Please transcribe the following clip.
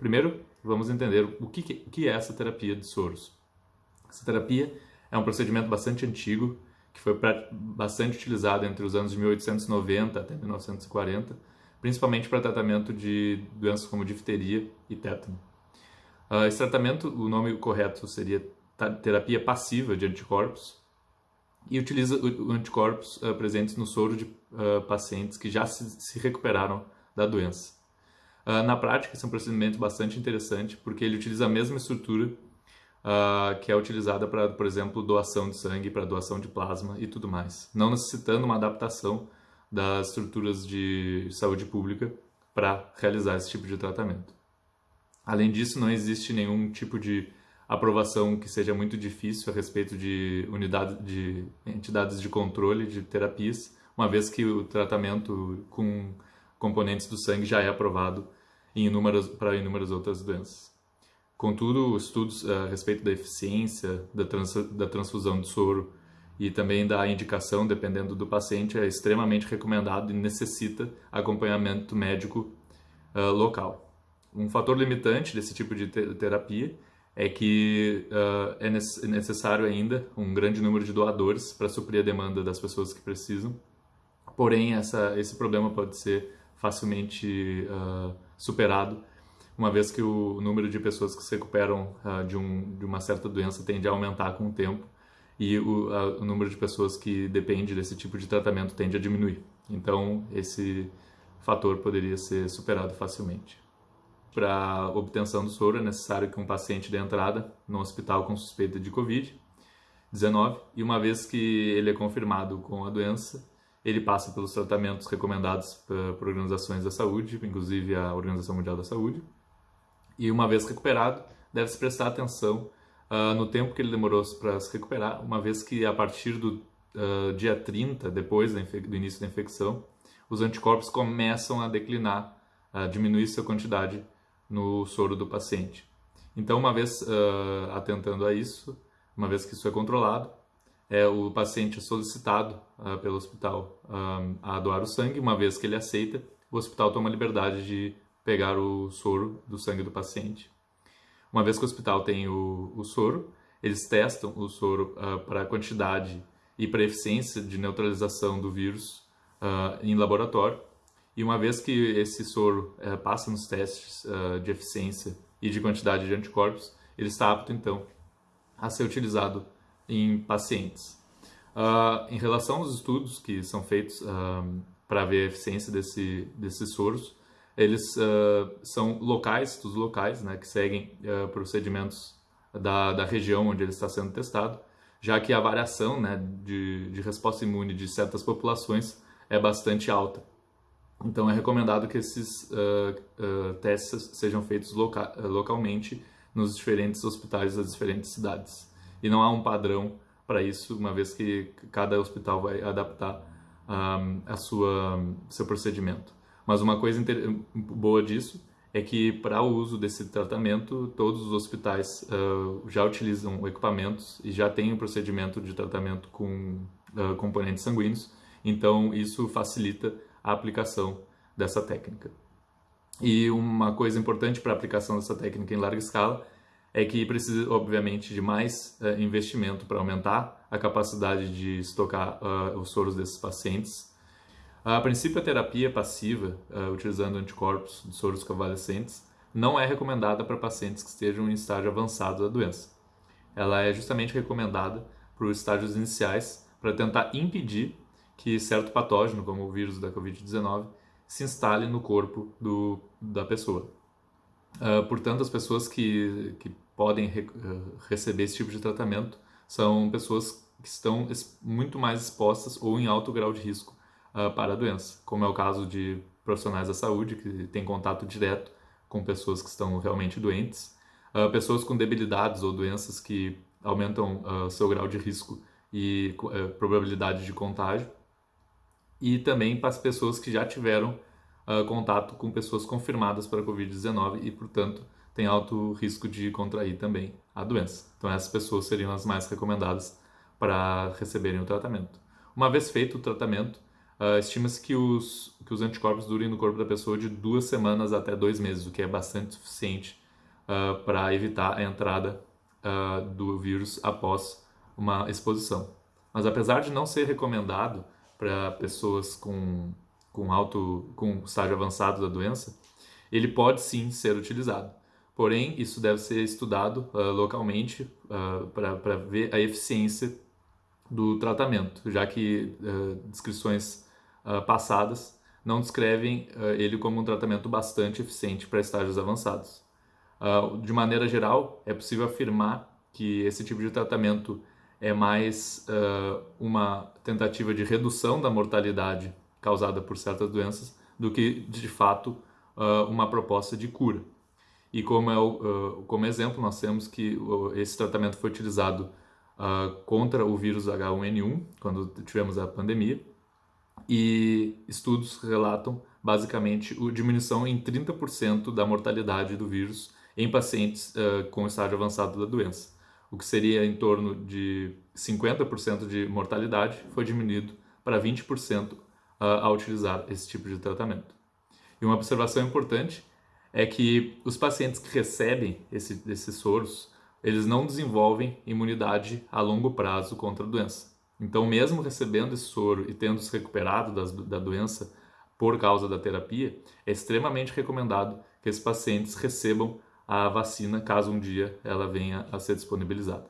Primeiro, vamos entender o que, que é essa terapia de soros. Essa terapia é um procedimento bastante antigo, que foi bastante utilizado entre os anos de 1890 até 1940, principalmente para tratamento de doenças como difteria e tétano. Uh, esse tratamento, o nome correto seria terapia passiva de anticorpos, e utiliza anticorpos uh, presentes no soro de uh, pacientes que já se, se recuperaram da doença. Uh, na prática, esse é um procedimento bastante interessante porque ele utiliza a mesma estrutura uh, que é utilizada para, por exemplo, doação de sangue, para doação de plasma e tudo mais, não necessitando uma adaptação das estruturas de saúde pública para realizar esse tipo de tratamento. Além disso, não existe nenhum tipo de aprovação que seja muito difícil a respeito de unidades de entidades de controle de terapias, uma vez que o tratamento com componentes do sangue já é aprovado em inúmeras, para inúmeras outras doenças. Contudo, estudos eh, a respeito da eficiência da, trans, da transfusão de soro e também da indicação, dependendo do paciente, é extremamente recomendado e necessita acompanhamento médico uh, local. Um fator limitante desse tipo de terapia é que uh, é necessário ainda um grande número de doadores para suprir a demanda das pessoas que precisam. Porém, essa, esse problema pode ser facilmente uh, superado, uma vez que o número de pessoas que se recuperam uh, de, um, de uma certa doença tende a aumentar com o tempo e o, o número de pessoas que depende desse tipo de tratamento tende a diminuir. Então, esse fator poderia ser superado facilmente. Para obtenção do soro, é necessário que um paciente dê entrada no hospital com suspeita de Covid-19 e uma vez que ele é confirmado com a doença, ele passa pelos tratamentos recomendados por organizações da saúde, inclusive a Organização Mundial da Saúde. E uma vez recuperado, deve-se prestar atenção uh, no tempo que ele demorou para se recuperar, uma vez que a partir do uh, dia 30, depois do início da infecção, os anticorpos começam a declinar, a diminuir sua quantidade no soro do paciente. Então, uma vez uh, atentando a isso, uma vez que isso é controlado, é, o paciente é solicitado uh, pelo hospital ah, a doar o sangue, uma vez que ele aceita, o hospital toma a liberdade de pegar o soro do sangue do paciente. Uma vez que o hospital tem o, o soro, eles testam o soro uh, para a quantidade e para a eficiência de neutralização do vírus uh, em laboratório. E uma vez que esse soro uh, passa nos testes de eficiência e de quantidade de anticorpos, ele está apto então a ser utilizado em pacientes. Uh, em relação aos estudos que são feitos uh, para ver a eficiência desse, desses soros, eles uh, são locais, estudos locais, né, que seguem procedimentos da, da região onde ele está sendo testado, já que a variação né, de, de resposta imune de certas populações é bastante alta. Então é recomendado que esses testes sejam feitos loca localmente nos diferentes hospitais das diferentes cidades e não há um padrão para isso, uma vez que cada hospital vai adaptar um, a sua seu procedimento. Mas uma coisa boa disso é que para o uso desse tratamento, todos os hospitais uh, já utilizam equipamentos e já têm um procedimento de tratamento com uh, componentes sanguíneos, então isso facilita a aplicação dessa técnica. E uma coisa importante para a aplicação dessa técnica em larga escala é que precisa, obviamente, de mais uh, investimento para aumentar a capacidade de estocar uh, os soros desses pacientes. A princípio, a terapia passiva, uh, utilizando anticorpos de soros convalescentes, não é recomendada para pacientes que estejam em estágio avançado da doença. Ela é justamente recomendada para os estágios iniciais para tentar impedir que certo patógeno, como o vírus da Covid-19, se instale no corpo do, da pessoa. Uh, portanto, as pessoas que, que podem re, uh, receber esse tipo de tratamento são pessoas que estão muito mais expostas ou em alto grau de risco uh, para a doença, como é o caso de profissionais da saúde que têm contato direto com pessoas que estão realmente doentes, pessoas com debilidades ou doenças que aumentam seu grau de risco e probabilidade de contágio, e também para as pessoas que já tiveram uh, contato com pessoas confirmadas para a Covid-19 e, portanto, tem alto risco de contrair também a doença. Então, essas pessoas seriam as mais recomendadas para receberem o tratamento. Uma vez feito o tratamento, uh, estima-se que os, que os anticorpos durem no corpo da pessoa de duas semanas até dois meses, o que é bastante suficiente uh, para evitar a entrada do vírus após uma exposição. Mas apesar de não ser recomendado para pessoas com, com alto com estágio avançado da doença, ele pode sim ser utilizado. Porém, isso deve ser estudado uh, localmente uh, para ver a eficiência do tratamento, já que uh, descrições passadas não descrevem ele como um tratamento bastante eficiente para estágios avançados. de maneira geral, é possível afirmar que esse tipo de tratamento é mais uma tentativa de redução da mortalidade causada por certas doenças do que, de fato, uma proposta de cura. E como, é o, uh, como exemplo, nós temos que uh, esse tratamento foi utilizado uh, contra o vírus H1N1, quando tivemos a pandemia, e estudos relatam basicamente a diminuição em 30% da mortalidade do vírus em pacientes com estágio avançado da doença. O que seria em torno de 50% de mortalidade foi diminuído para 20% ao utilizar esse tipo de tratamento. E uma observação importante é que os pacientes que recebem esse, esses soros, eles não desenvolvem imunidade a longo prazo contra a doença. Então, mesmo recebendo esse soro e tendo se recuperado das, da doença por causa da terapia, é extremamente recomendado que esses pacientes recebam a vacina caso um dia ela venha a ser disponibilizada.